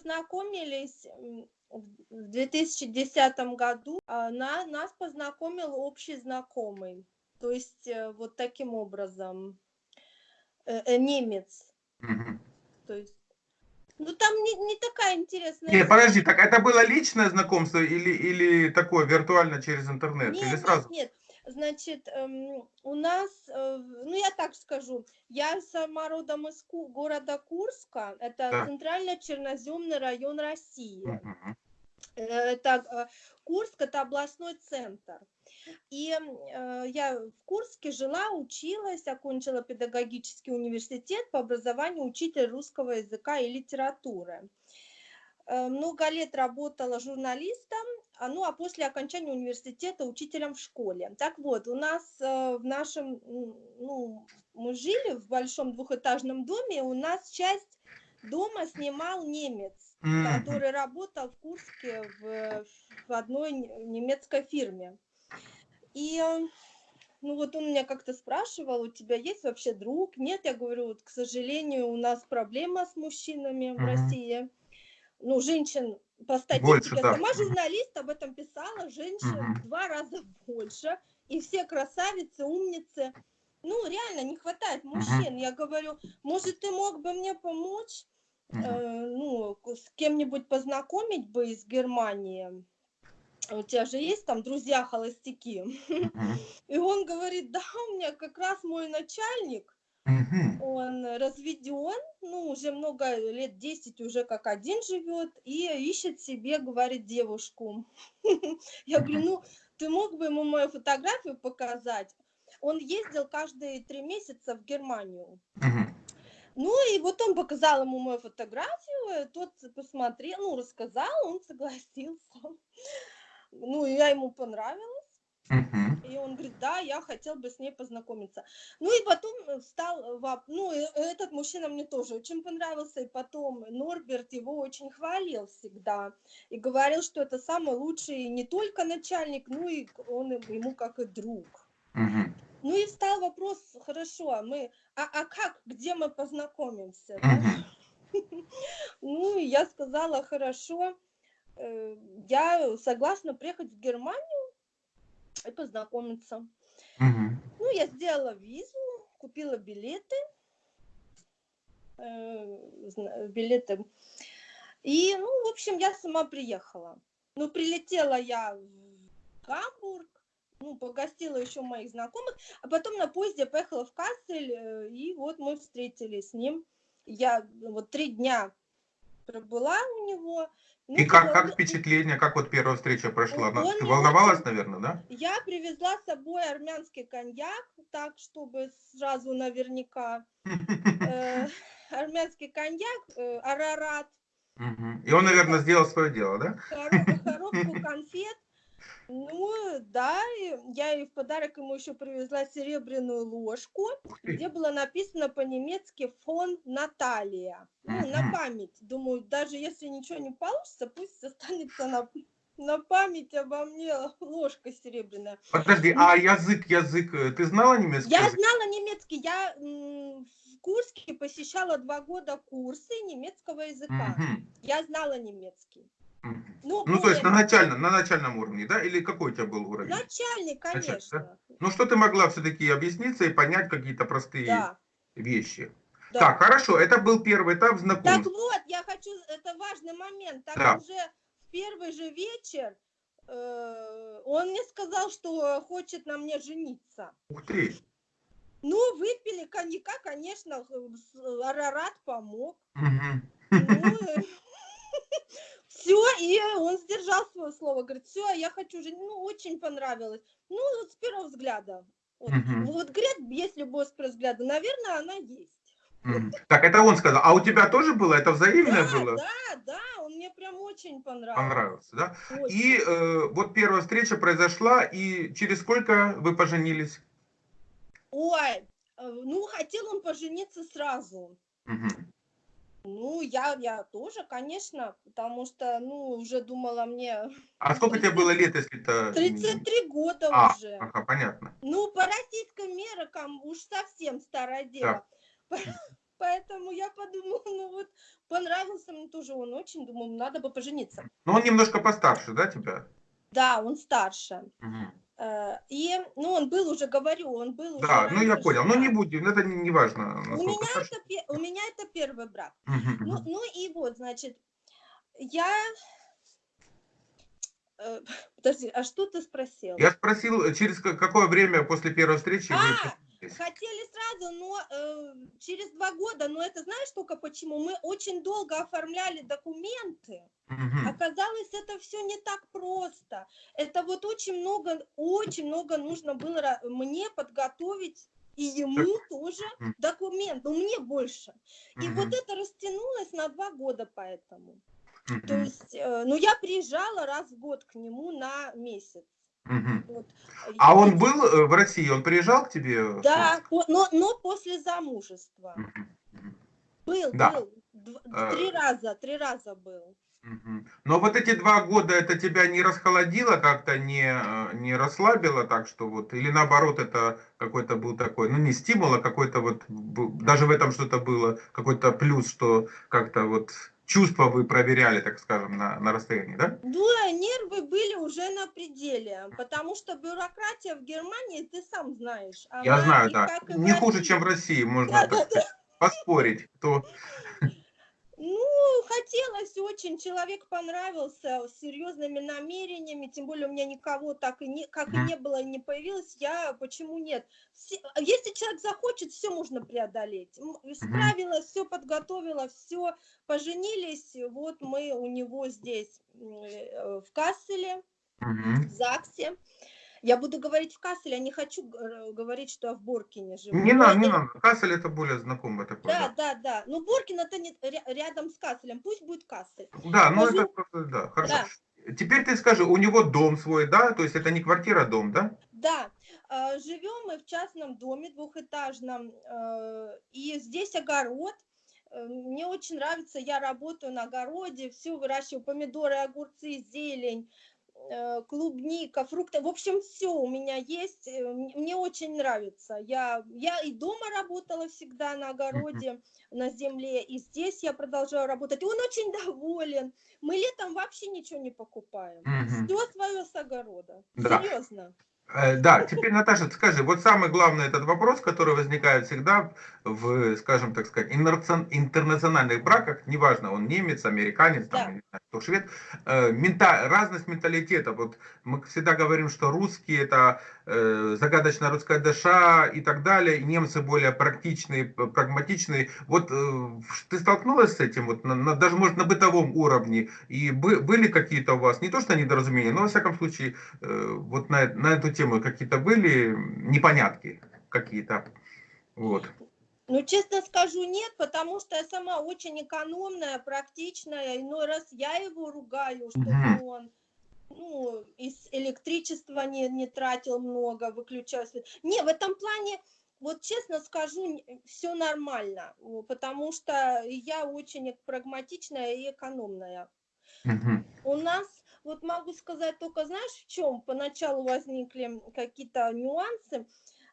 познакомились в 2010 году. А, на, нас познакомил общий знакомый. То есть э, вот таким образом. Э, э, немец. Угу. То есть ну там не, не такая интересная. Нет, подожди, так это было личное знакомство или, или такое виртуально через интернет? Нет, или сразу? нет, нет. Значит, эм, у нас, э, ну я так скажу, я сама родом из Ку города Курска, это да. центрально-черноземный район России. Угу. Это э, Курск, это областной центр. И э, я в Курске жила, училась, окончила педагогический университет по образованию учитель русского языка и литературы. Э, много лет работала журналистом, ну а после окончания университета учителем в школе. Так вот, у нас э, в нашем, ну, мы жили в большом двухэтажном доме, у нас часть дома снимал немец, который работал в Курске в, в одной немецкой фирме. И э, ну вот он меня как-то спрашивал, у тебя есть вообще друг? Нет, я говорю, вот, к сожалению, у нас проблема с мужчинами в России. Ну, женщин по статистике, больше, да. сама журналист об этом писала, женщин угу. в два раза больше, и все красавицы, умницы. Ну, реально, не хватает мужчин. Угу. Я говорю, может, ты мог бы мне помочь, угу. э, ну, с кем-нибудь познакомить бы из Германии? у тебя же есть там друзья холостяки. И он говорит, да, у меня как раз мой начальник, он разведен, ну, уже много лет, 10 уже как один живет, и ищет себе, говорит, девушку. Я говорю, ну, ты мог бы ему мою фотографию показать? Он ездил каждые три месяца в Германию. Ну и вот он показал ему мою фотографию, тот посмотрел, ну, рассказал, он согласился ну, я ему понравилась. Uh-huh. И он говорит, да, я хотел бы с ней познакомиться. Ну и потом стал, ну этот мужчина мне тоже очень понравился, и потом Норберт его очень хвалил всегда, и говорил, что это самый лучший не только начальник, ну и он ему как и друг. Uh-huh. Ну и встал вопрос, хорошо, а мы, а, а как, где мы познакомимся? Uh-huh. Ну я сказала, хорошо, Э, я согласна приехать в Германию и познакомиться. Угу. Ну, я сделала визу, купила билеты, э, билеты. И, ну, в общем, я сама приехала. Ну, прилетела я в Гамбург, ну, погостила еще моих знакомых, а потом на поезде поехала в Кассель, э, и вот мы встретились с ним. Я вот три дня пробыла у него, ну, и как, как впечатление, как вот первая встреча прошла? Он Ты волновалась, наверное, да? Я привезла с собой армянский коньяк, так, чтобы сразу наверняка. Э, армянский коньяк, э, арарат. И он, наверное, сделал свое дело, да? Коробку конфет. Ну, да, я и в подарок ему еще привезла серебряную ложку, где было написано по-немецки «фон Наталья». Ну, на память. Думаю, даже если ничего не получится, пусть останется на, на память обо мне ложка серебряная. Подожди, а язык, язык, э, ты знала немецкий Я язык? знала немецкий, я в Курске посещала два года курсы немецкого языка. Угу. Я знала немецкий. Ну, ну то есть на, начальном, на начальном уровне, да? Или какой у тебя был уровень? Начальный, конечно. Начальный, да? Ну, что ты могла все-таки объясниться и понять какие-то простые да. вещи. Да. Так, хорошо, это был первый этап знакомства. Так вот, я хочу, это важный момент. Так да. уже в первый же вечер э, он мне сказал, что хочет на мне жениться. Ух ты! Ну, выпили коньяка, конечно, Арарат помог. Угу. Ну, все, и он сдержал свое слово, говорит, все, я хочу же, ну, очень понравилось. Ну, вот с первого взгляда. Вот, угу. вот говорят, есть любовь с первого взгляда, наверное, она есть. Так, это он сказал. А у тебя тоже было? Это взаимное да, было? Да, да, он мне прям очень понравился. Понравился, да? Очень. И э, вот первая встреча произошла, и через сколько вы поженились? Ой, э, ну, хотел он пожениться сразу. Угу. Ну, я, я тоже, конечно, потому что, ну, уже думала мне... А сколько тебе было лет, если это... 33 года а, уже. Ага, понятно. Ну, по российским меркам уж совсем старое дело. Да. Поэтому я подумала, ну вот, понравился мне тоже он очень, думаю, надо бы пожениться. Но он немножко постарше, да, тебя? Да, он старше. Угу. И, ну, он был уже, говорю, он был уже... Да, ну я понял, ну не будем, это не, не важно. У меня, это, у меня это первый брак. Угу. Ну, ну и вот, значит, я Э, подожди, а что ты спросил? Я спросил, э, через какое время после первой встречи а, вы хотели сразу, но э, через два года, но это знаешь только почему? Мы очень долго оформляли документы. Угу. Оказалось, это все не так просто. Это вот очень много, очень много нужно было мне подготовить и ему так. тоже документ, но мне больше. И угу. вот это растянулось на два года поэтому. Mm-hmm. То есть, э, ну, я приезжала раз в год к нему на месяц. Вот. А он был э, в России, он приезжал к тебе? Да, но, но после замужества. Был, да. был. Дв- три раза, три раза был. Но вот эти два года это тебя не расхолодило, как-то не, э, не расслабило, так что вот, или наоборот, это какой-то был такой, ну не стимул, а какой-то вот, даже в этом что-то было, какой-то плюс, что как-то вот чувства вы проверяли, так скажем, на, на расстоянии, да? Да, нервы были уже на пределе, потому что бюрократия в Германии, ты сам знаешь. Я знаю, да. Не хуже, чем в России, можно да, так да, поспорить. Ну, хотелось очень, человек понравился с серьезными намерениями, тем более у меня никого так и не, как и не было, и не появилось, я, почему нет? Все, если человек захочет, все можно преодолеть. Справилась, все подготовила, все, поженились, вот мы у него здесь э, в Касселе, в ЗАГСе. Я буду говорить в Касселе, я не хочу говорить, что я в Боркине живу. Не надо, не надо. Кассель это более знакомое такое. Да, да, да. да. Ну, Боркин это не рядом с Касселем, пусть будет Кассель. Да, ну это просто, да, хорошо. Да. Теперь ты скажи, у него дом свой, да? То есть это не квартира, а дом, да? Да. А, живем мы в частном доме двухэтажном, э, и здесь огород. Э, мне очень нравится, я работаю на огороде, все выращиваю, помидоры, огурцы, зелень, Э, клубника, фрукты, в общем, все у меня есть, э, мне очень нравится. Я, я и дома работала всегда на огороде, на земле, и здесь я продолжаю работать. Он очень доволен. Мы летом вообще ничего не покупаем. Все свое с огорода. Да. Серьезно. Э, да, теперь, Наташа, скажи, вот самый главный этот вопрос, который возникает всегда в, скажем так сказать, интернациональных браках, неважно, он немец, американец, там, да. не знаю, кто швед, э, мента, разность менталитета. Вот мы всегда говорим, что русские это э, загадочная русская душа и так далее, и немцы более практичные, прагматичные. Вот э, ты столкнулась с этим, вот, на, на, даже может на бытовом уровне, и бы, были какие-то у вас, не то что недоразумения, но во всяком случае, э, вот на, на эту тему какие-то были непонятки какие-то? Вот. Ну, честно скажу, нет, потому что я сама очень экономная, практичная. Иной раз я его ругаю, чтобы mm-hmm. он ну, из электричества не, не тратил много, выключал свет. Не, в этом плане, вот честно скажу, все нормально, потому что я очень прагматичная и экономная. Mm-hmm. У нас, вот могу сказать только, знаешь, в чем поначалу возникли какие-то нюансы.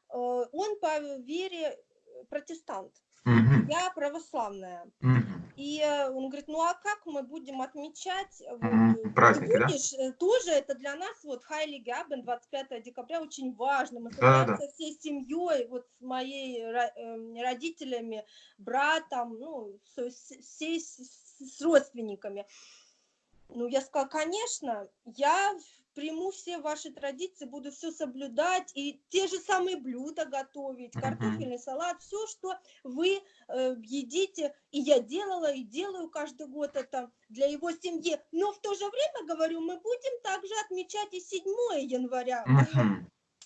Э, он по вере протестант. Угу. Я православная. И э, он говорит, ну а как мы будем отмечать? Угу. Праздники, Ты будешь, да? Э, тоже это для нас, вот Хайли Габен, 25 декабря, очень важно. Мы собираемся да, да. всей семьей, вот с моей родителями, братом, ну, всей с родственниками. Ну, я сказала, конечно, я приму все ваши традиции, буду все соблюдать и те же самые блюда готовить, картофельный салат, все, что вы э, едите, и я делала и делаю каждый год это для его семьи. Но в то же время, говорю, мы будем также отмечать и 7 января.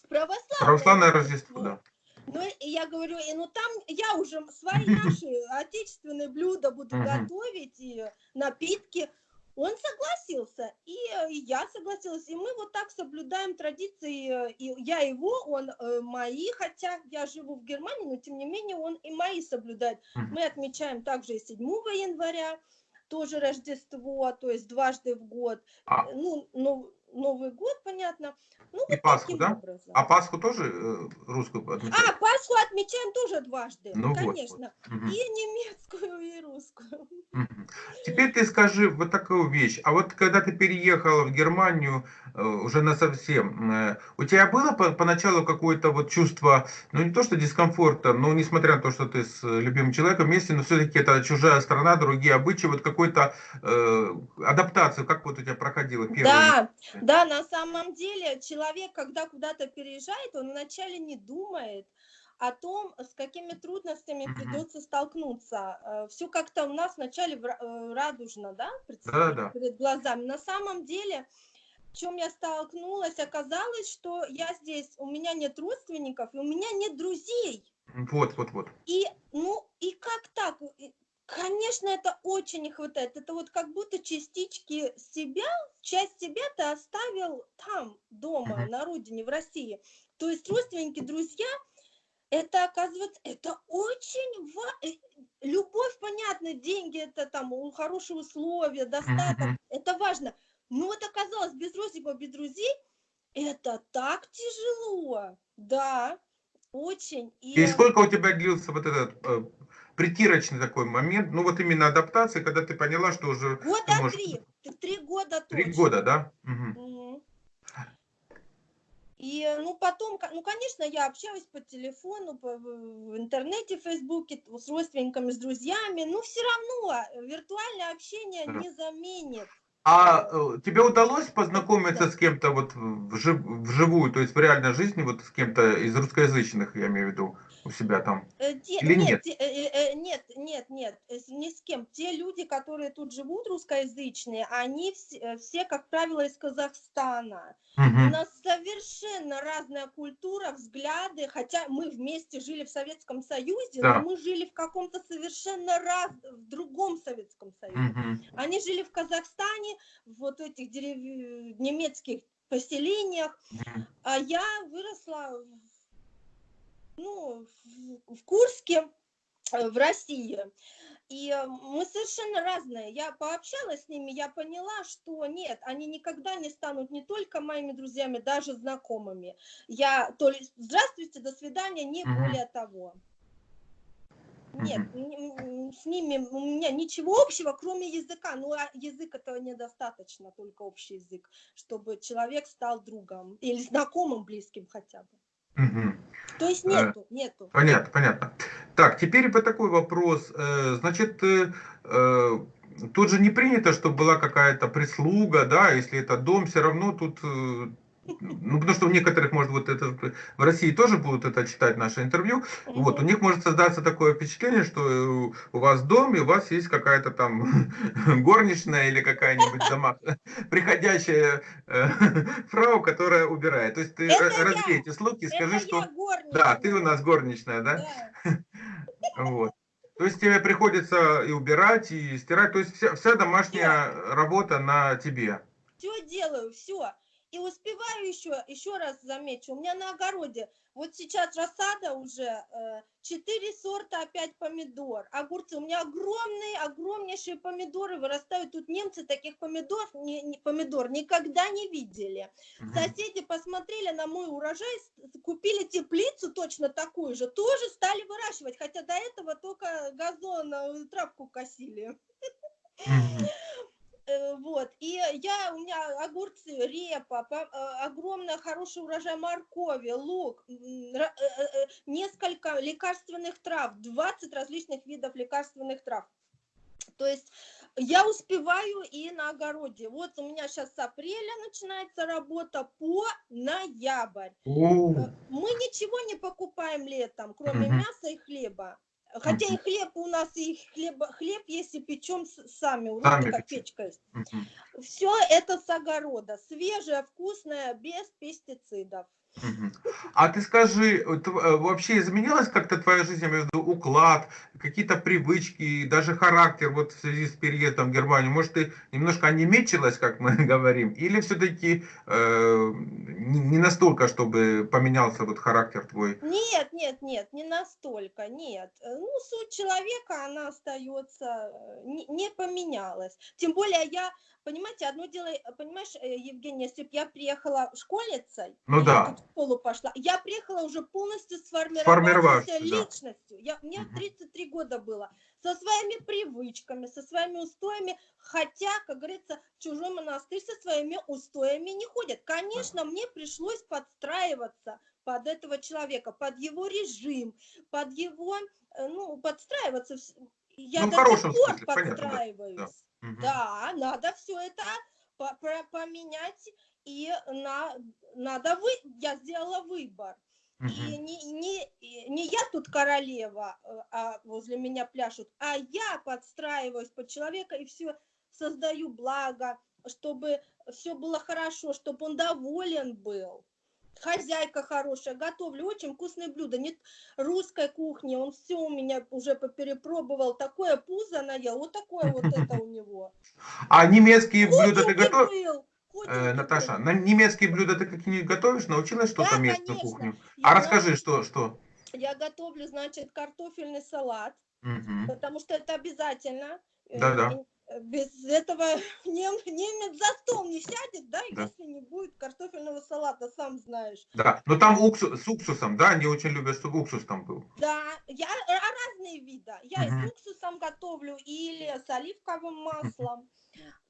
Православное, Православное Рождество, да. Ну, я говорю, и ну там я уже свои наши отечественные блюда буду готовить, и напитки. Он согласился, и, э, и я согласилась, и мы вот так соблюдаем традиции, э, и я его, он э, мои, хотя я живу в Германии, но тем не менее он и мои соблюдает. Мы отмечаем также и 7 января, тоже Рождество, то есть дважды в год. А. Ну, ну, Новый год, понятно. Ну, И вот Пасху, да? образом. А Пасху тоже э, русскую отмечают? А, Пасху отмечаем тоже дважды, Ну вот, конечно. Мгм. И немецкую, и русскую. Теперь ты скажи вот такую вещь. А вот когда ты переехала в Германию уже на совсем, э, у тебя было по- поначалу какое-то вот чувство, ну не то что дискомфорта, но несмотря на то, что ты с э, любимым человеком вместе, но все-таки это чужая страна, другие обычаи, вот какой-то э, адаптацию, как вот у тебя проходила первая? Да, да, на самом деле человек, когда куда-то переезжает, он вначале не думает о том, с какими трудностями придется столкнуться. Все как-то у нас вначале э, радужно, да, предстоит Да-да-да. перед глазами. На самом деле, в чем я столкнулась, оказалось, что я здесь, у меня нет родственников, и у меня нет друзей. Вот, вот, вот. И, ну, и как так? Конечно, это очень не хватает. Это вот как будто частички себя, часть себя ты оставил там, дома, Мгм. на родине, в России. То есть родственники, друзья, это, оказывается, это очень важно. Любовь, понятно, деньги, это там хорошие условия, достаток, Мгм. это важно. Но вот оказалось, без родственников, без друзей, это так тяжело. Да, очень. И сколько у тебя длился вот этот э, притирочный такой момент, ну вот именно адаптации, когда ты поняла, что уже Года можешь- три. Три года три точно. года, да? Мгм. И, ну, потом, ну, конечно, я общалась по телефону, по, в интернете, в Фейсбуке, с родственниками, с друзьями, но все равно э, виртуальное общение не заменит. А э, тебе удалось познакомиться с кем-то вот вжив- вживую, то есть в реальной жизни, вот с кем-то из русскоязычных, я имею в виду, у себя там? Э, те- Или нет? нет, те- э, нет, нет, нет, ни с кем. Те люди, которые тут живут, русскоязычные, они все, все как правило, из Казахстана. У Мгм. нас совершенно разная культура, взгляды, хотя мы вместе жили в Советском Союзе, Да. но мы жили в каком-то совершенно раз, в другом Советском Союзе. Мгм. Они жили в Казахстане, вот этих дерев- немецких поселениях, а я выросла ну, в, Курске, в России. И мы совершенно разные. Я пообщалась с ними, я поняла, что нет, они никогда не станут не только моими друзьями, даже знакомыми. Я то ли здравствуйте, до свидания, не более того. Нет, с ними у меня ничего общего, кроме языка. Ну, а язык этого недостаточно, только общий язык, чтобы человек стал другом или знакомым, близким хотя бы. То есть Э, нету, нету. Понятно, понятно. Так, теперь по такой вопрос. Э, Значит, э, тут же не принято, чтобы была какая-то прислуга, да, если это дом, все равно тут, ну, потому что у некоторых, может, вот это в России тоже будут это читать наше интервью, вот, у них может создаться такое впечатление, что э, у вас дом, и у вас есть какая-то там горничная или какая-нибудь дома, приходящая э, фрау, которая убирает. То есть ты Это э, развей эти слухи, скажи, Это что... Да, ты у нас горничная, да? Да. Вот. То есть тебе приходится и убирать, и стирать. То есть вся, вся домашняя работа на тебе. Все делаю, все. И успеваю еще, еще раз замечу, у меня на огороде, вот сейчас рассада уже, э, четыре сорта опять помидор, огурцы, у меня огромные, огромнейшие помидоры вырастают, тут немцы таких помидор, не, не- помидор никогда не видели. Мгм. Соседи посмотрели на мой урожай, купили теплицу точно такую же, тоже стали выращивать, хотя до этого только газон, э, травку косили. Мгм. Э, Вот, и я, у меня огурцы, репа, э, огромный хороший урожай моркови, лук, э, несколько лекарственных трав, 20 различных видов лекарственных трав. То есть я успеваю и на огороде. Вот у меня сейчас с апреля начинается работа по ноябрь. О, Мы ничего не покупаем летом, кроме мяса и хлеба. Хотя и хлеб у нас, и хлеб, хлеб есть, и печем сами. У нас такая печете. печка есть. Все это с огорода. Свежее, вкусное, без пестицидов. А ты скажи, э, вообще изменилась как-то твоя жизнь, виду уклад, какие-то привычки, даже характер вот в связи с переездом в Германию? Может, ты немножко онемечилась, как мы говорим, или все-таки не не настолько, чтобы поменялся вот характер твой? Нет, нет, нет, не настолько, нет. Э, Ну, суть человека, она остается, э, не, не поменялась. Тем более я понимаете, одно дело, э, понимаешь, э, Евгения, если бы я приехала школьницей, Ну я да. в школу пошла, я приехала уже полностью сформировавшейся да. личностью. Я, мне Мгм. 33 года было. Со своими привычками, со своими устоями, хотя, как говорится, в чужой монастырь со своими устоями не ходят. Конечно, мне пришлось подстраиваться под этого человека, под его режим, под его, э, ну, подстраиваться. Я Ну, до сих пор смысле, понятно, да, Да, надо все это по- поменять, и на, надо вы, я сделала выбор. И не, не, не я тут королева, э, а возле меня пляшут, а я подстраиваюсь под человека и все создаю благо, чтобы все было хорошо, чтобы он доволен был. Хозяйка хорошая, готовлю очень вкусные блюда, нет русской кухни, он все у меня уже поперепробовал, такое пузо наел, вот такое вот это у него. А немецкие блюда ты готовишь? Э, Наташа, на немецкие блюда ты какие-нибудь готовишь? Научилась что-то Да, местную конечно. кухню? Я А на- расскажи, что, что? Я готовлю, значит, картофельный салат, Мгм. потому что это обязательно. Э, Да-да. Без этого нем- немец за стол не сядет, да, Да. если не будет картофельного салата, сам знаешь. Да, но там уксус, с уксусом, да, они очень любят, чтобы уксус там был. Да, я а разные виды. Я и Мгм. с уксусом готовлю, или с оливковым маслом.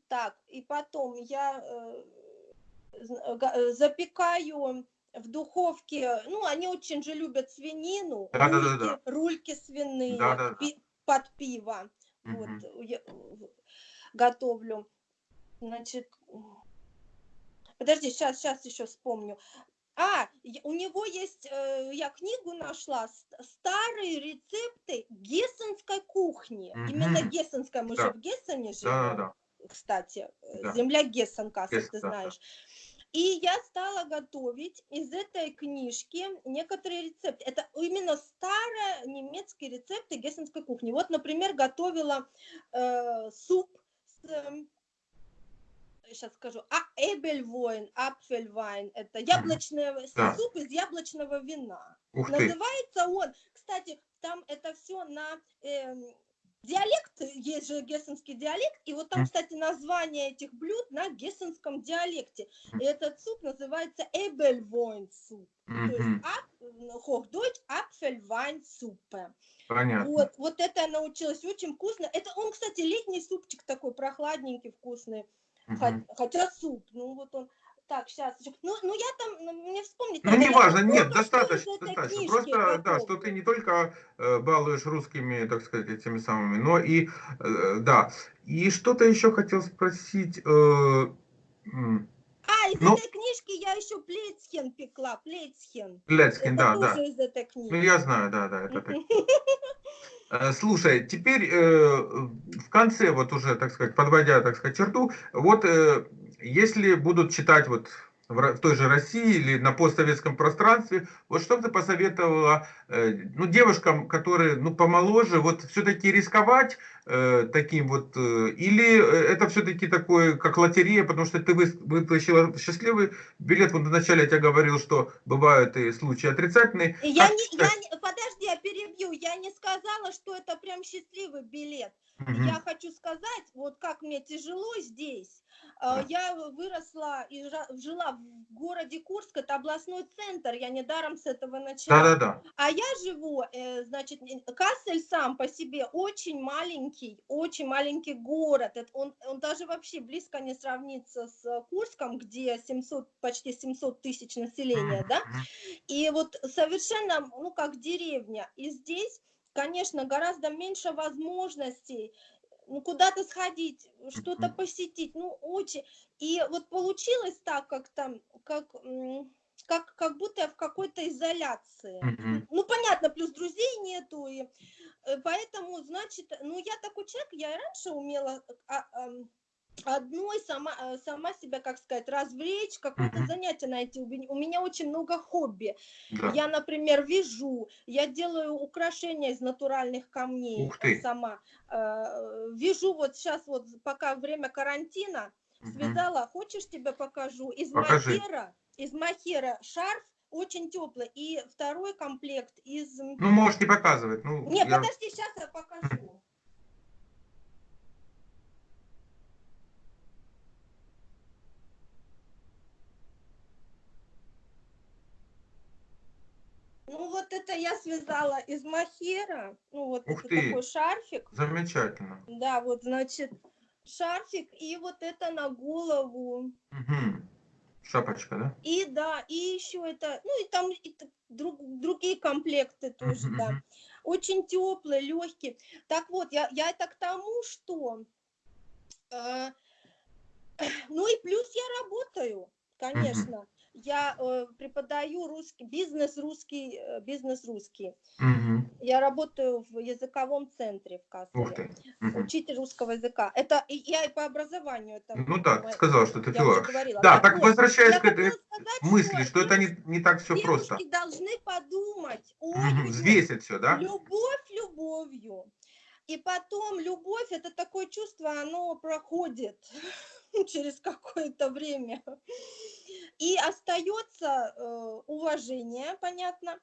Так, и потом я э, э, запекаю в духовке, ну, они очень же любят свинину, Да-да-да-да. рульки, рульки свиные Да-да-да. пи- под пиво. Вот, Мгм. я готовлю. Значит, подожди, сейчас, сейчас еще вспомню. А, у него есть, э, я книгу нашла, старые рецепты гессенской кухни. Именно Мгм. гессенская, мы Да. же в Гессене живем, Да-да-да. кстати, э, Да. земля Гессен, Кассел, Гессен, ты да, да. И я стала готовить из этой книжки некоторые рецепты. Это именно старые немецкие рецепты гессенской кухни. Вот, например, готовила э, суп с сейчас скажу, а Эбельвойн, Апфельвайн, это яблочный Да. суп из яблочного вина. Ух ты. Называется он, кстати, там это все на эм, диалект, есть же гессенский диалект, и вот там, кстати, название этих блюд на гессенском диалекте. И этот суп называется Эбельвойн суп. То есть ап, Хохдойч Апфельвайн суппе. Понятно. Вот, вот это я научилась очень вкусно. Это он, кстати, летний супчик такой прохладненький, вкусный. Хотя суп, ну вот он. Так, сейчас. Ну, ну я там, ну, мне вспомнить Ну, неважно, нет, достаточно, достаточно. книжки Просто, да, что ты не только э, балуешь русскими, так сказать, этими самыми, но и, э, да. И что-то еще хотел спросить. э, А, из Ну- этой книжки я еще плецхен пекла, плецхен. Это да, да. из этой книги. Ну, я знаю, да, да, это так. Слушай, теперь э, в конце, вот уже, так сказать, подводя, так сказать, черту, вот э, если будут читать вот в той же России или на постсоветском пространстве, вот что бы ты посоветовала э, ну, девушкам, которые ну, помоложе, вот все-таки рисковать э, таким вот, э, или э, это все-таки такое, как лотерея, потому что ты вытащила счастливый билет, вот вначале я тебе говорил, что бывают и случаи отрицательные. Я Как не, я не, подожди, я перебью. Я не сказала, что это прям счастливый билет. Мгм. Я хочу сказать, вот как мне тяжело здесь. Да. Э, Я выросла и жила в городе Курск, это областной центр, я недаром с этого начала. Да-да-да. А я живу, значит, Кассель сам по себе очень маленький, очень маленький город. Это Он, он даже вообще близко не сравнится с э, Курском, где 700, почти 700 тысяч населения, да? И вот совершенно, ну, как деревня. И здесь, конечно, гораздо меньше возможностей ну, куда-то сходить, что-то посетить, ну, очень. И вот получилось так, как там, как, как, как будто я в какой-то изоляции. Мгм. Ну, понятно, плюс друзей нету, и э, поэтому, значит, ну, я такой человек, я раньше умела а, ам, одной сама, э, сама себя, как сказать, развлечь, какое-то Мгм. занятие найти. У меня- очень много хобби. Да. Я, например, вяжу, я делаю украшения из натуральных камней Ух ты. сама. Э, Вяжу вот сейчас вот, пока время карантина, связала, хочешь тебе покажу, из Покажи. махера, из махера шарф, очень теплый. И второй комплект из... Ну, можете показывать. Ну, Нет, я... подожди, сейчас я покажу. Ну вот это я связала из махера, ну вот Ух ты. такой шарфик. Замечательно. Да, вот значит шарфик и вот это на голову. Угу. Шапочка, да? И да, и еще это, ну и там и друг- другие комплекты тоже, да. Очень теплые, легкие. Так вот, я, я это к тому, что... э, ну и плюс я работаю, конечно. Я э, преподаю русский, бизнес русский, э, бизнес русский. Мгм. Я работаю в языковом центре в ты. Мгм. Учитель русского языка. Это и я и по образованию. Это, Ну да, ты сказала, что ты филолог. Да, так вот, возвращаясь к этой сказать, мысли, что это девушки- не, не так все просто. Должны подумать. Ой, Взвесить все, да? Любовь любовью. И потом любовь это такое чувство, оно проходит через какое-то время. И остается э, уважение, понятно.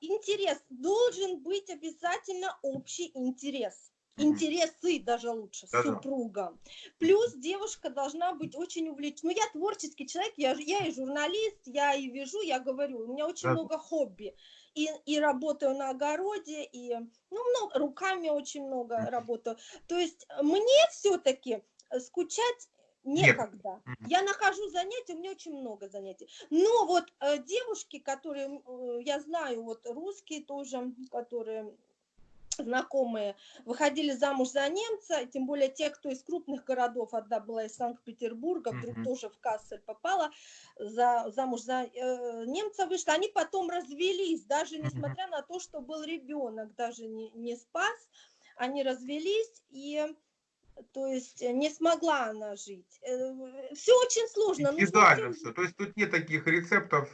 Интерес должен быть обязательно общий интерес. Интересы даже лучше, с Да-да. супругом. Плюс девушка должна быть очень увлечена. Ну, я творческий человек, я, я и журналист, я и вяжу, я говорю, у меня очень Да. много хобби. И, и работаю на огороде, и ну, много, руками очень много работаю. То есть э, мне все-таки скучать некогда. Мгм. Я нахожу занятия, у меня очень много занятий. Но вот э, девушки, которые, э, я знаю, вот русские тоже, которые знакомые, выходили замуж за немца, и тем более те, кто из крупных городов, одна была из Санкт-Петербурга, вдруг Мгм. тоже в Кассель попала, за, замуж за э, немца вышла, они потом развелись, даже несмотря на то, что был ребенок, даже не, не спас, они развелись, и то есть э, не смогла она жить. Все очень сложно. Индивидуально всё все. То есть тут нет таких рецептов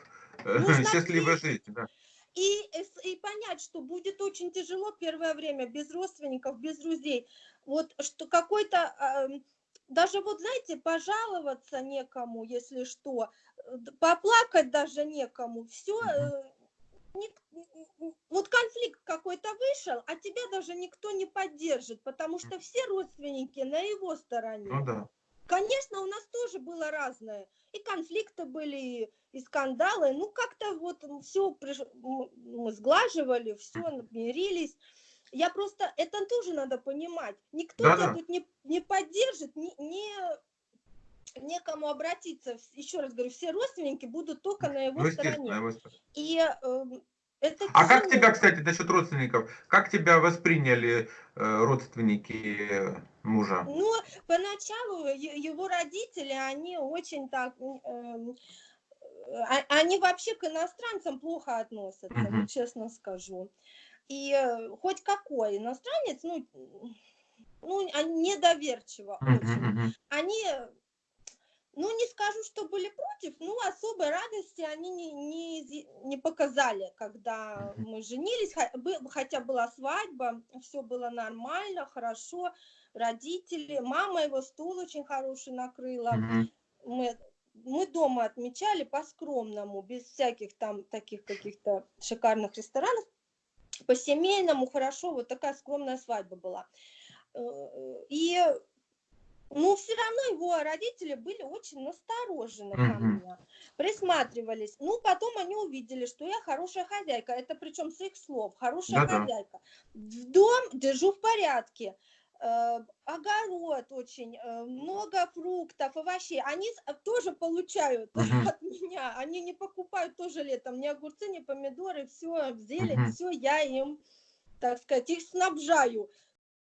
э, Нужно счастливой ответить. жизни. Да. И, эс- и понять, что будет очень тяжело первое время без родственников, без друзей. Вот что какой-то, ам, даже вот знаете, пожаловаться некому, если что, э, поплакать даже некому. Все. Вот конфликт какой-то вышел, а тебя даже никто не поддержит, потому что все родственники на его стороне. Ну да. Конечно, у нас тоже было разное. И конфликты были, и, скандалы. Ну, как-то вот все мы сглаживали, все мирились. Я просто, это тоже надо понимать. Никто Да-да. тебя тут не, не поддержит, не, не- некому обратиться. Еще раз говорю, все родственники будут только на его Ну, стороне. И эм, это А как тебя, кстати, насчет родственников, как тебя восприняли э, родственники э, мужа? Ну, поначалу его родители, они очень так, а- они вообще к иностранцам плохо относятся, Мгм. вот честно скажу. И э, хоть какой иностранец, ну, ну, они недоверчиво Мгм, очень. мгм. Они, ну, не скажу, что были против, но особой радости они не, не, не показали, когда мы женились, хотя была свадьба, все было нормально, хорошо, родители, мама его стул очень хороший накрыла, Мгм. мы, мы дома отмечали по-скромному, без всяких там таких каких-то шикарных ресторанов, по-семейному, хорошо, вот такая скромная свадьба была. Э, И, ну, все равно его родители были очень насторожены ко мне, присматривались. Ну, потом они увидели, что я хорошая хозяйка, это причем с их слов, хорошая Да-да. хозяйка. В дом держу в порядке, э, огород очень, э, много фруктов, овощей. Они с- тоже получают Мгм. от меня, они не покупают тоже летом ни огурцы, ни помидоры, все, зелень, Мгм. все я им, так сказать, их снабжаю.